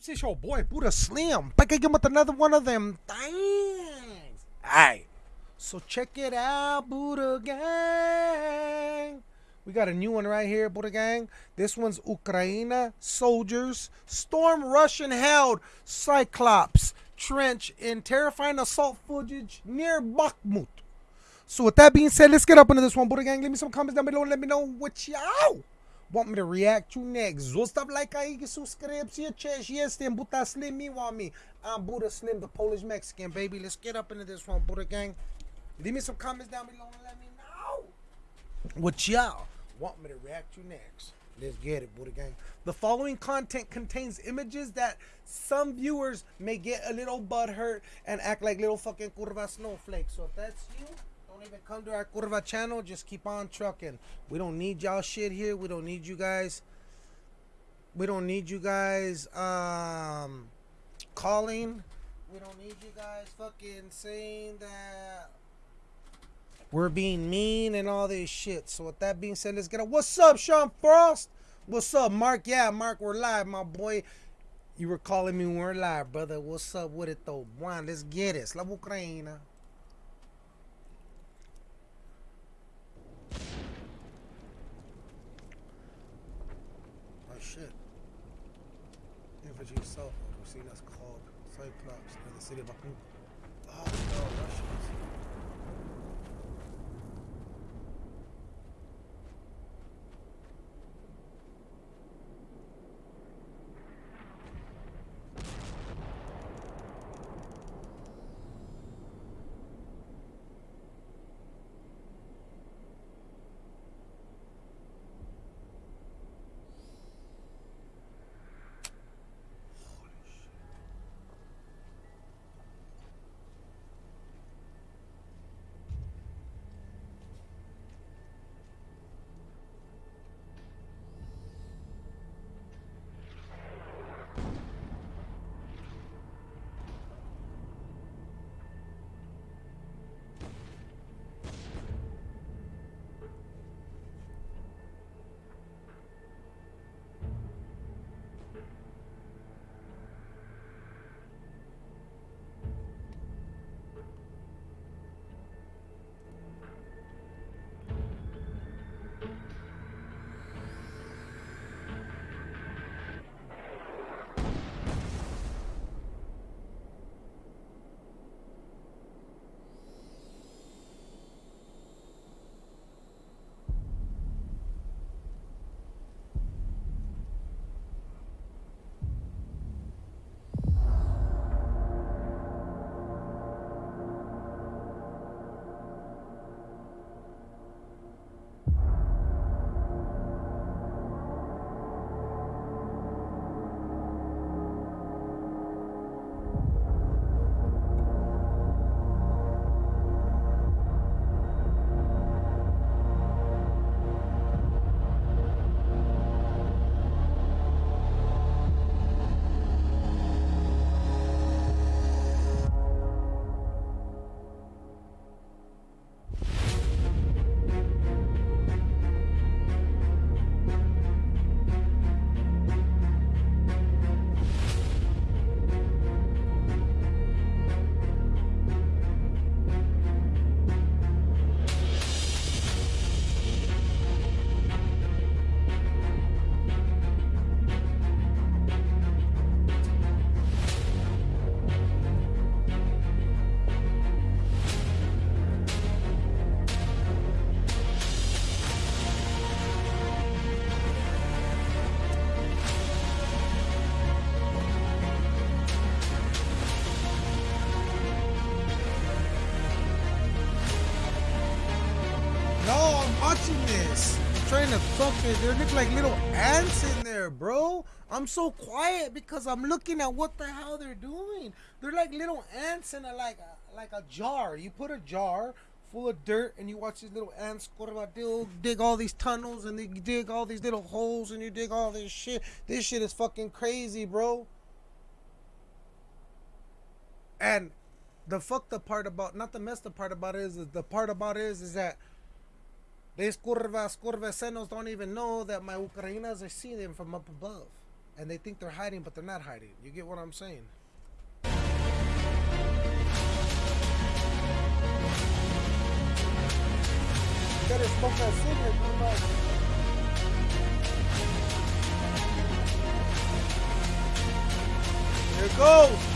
peeps? It's your boy Buddha Slim. Back again with another one of them things. Alright. So check it out, Buddha Gang. We got a new one right here, Buddha Gang. This one's Ukraine soldiers storm Russian held Cyclops trench in terrifying assault footage near Bakhmut. So with that being said, let's get up into this one, Buddha Gang. Leave me some comments down below and let me know what y'all want me to react to next. Zostaw like aí, subscribe-se, cześć, jestem Buddha Slim, me want me. I'm Buddha Slim, the Polish Mexican, baby. Let's get up into this one, Buddha Gang. Leave me some comments down below and let me know what y'all want me to react to next. Let's get it, Buddha Gang. The following content contains images that some viewers may get a little butthurt and act like little fucking curva snowflakes. So if that's you, don't even come to our curva channel. Just keep on trucking. We don't need y'all shit here. We don't need you guys. We don't need you guys um calling. We don't need you guys fucking saying that we're being mean and all this shit. So with that being said, let's get up. What's up, Sean Frost? What's up, Mark? Yeah, Mark, we're live, my boy. You were calling me when we're live, brother. What's up with it though? One, let's get it. Slava Ukraina. Oh shit. Infantry assault we've seen us called Cyclops in the city of Bakhmut. Oh no, Russians. This. Trying to fucking. There look like little ants in there, bro. I'm so quiet because I'm looking at what the hell they're doing. They're like little ants in a like a, like a jar. You put a jar full of dirt and you watch these little ants dig, dig all these tunnels and they dig all these little holes and you dig all this shit. This shit is fucking crazy, bro. And the fucked up part about not the messed up part about it is, is the part about it is is that these curvas, curvesenos don't even know that my Ukrainas are seeing them from up above. and they think they're hiding, but they're not hiding. You get what I'm saying? It goes.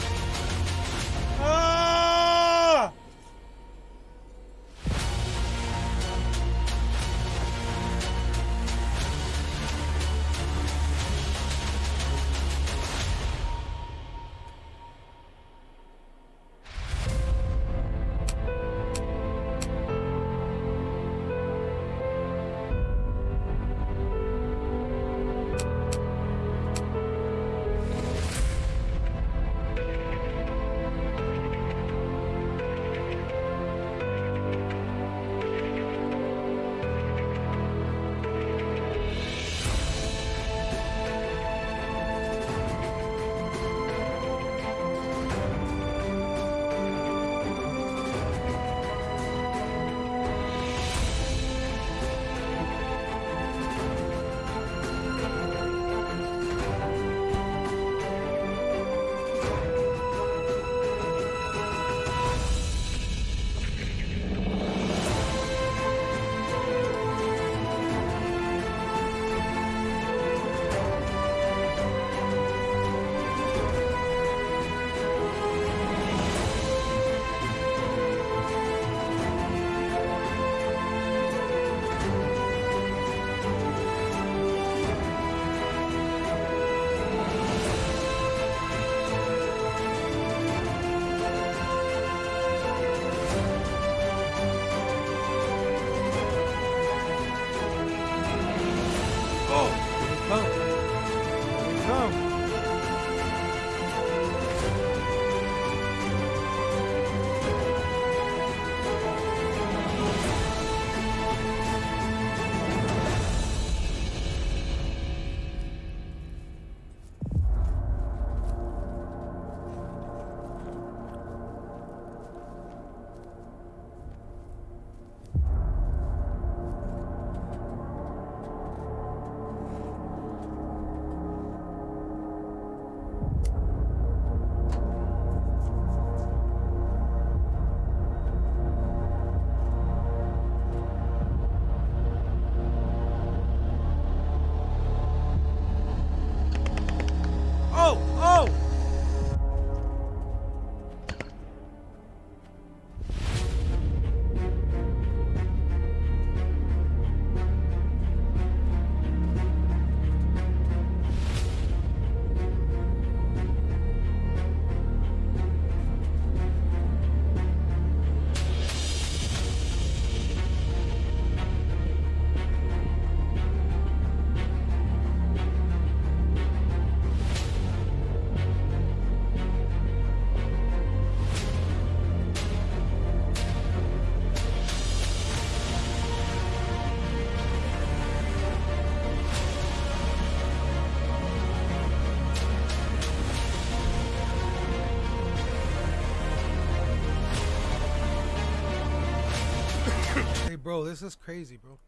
Bro, this is crazy, bro.